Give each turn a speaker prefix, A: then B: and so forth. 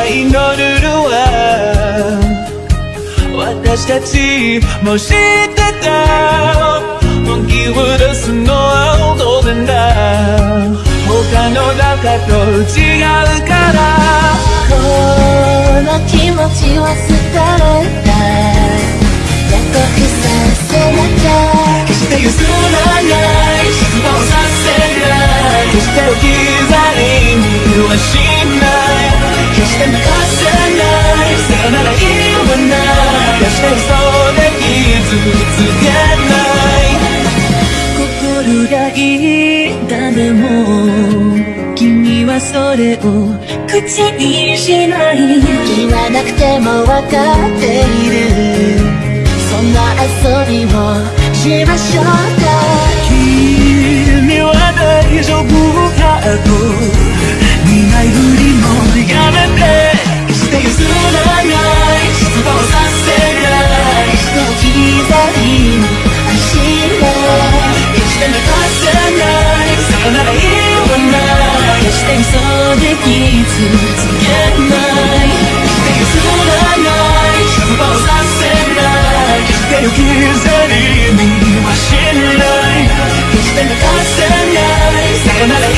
A: が祈るのは私たちも知ってた。本気を出すのは当然だ他の中と違うから
B: この気持ちは捨てられた約束させなきゃ
A: 決して譲らないない。決して嘘で傷つけない。心がい。い。だでも君はそれを口にしない。
B: 言わなくても分かってい。るそんな遊びをしましょうか
A: ないさよなら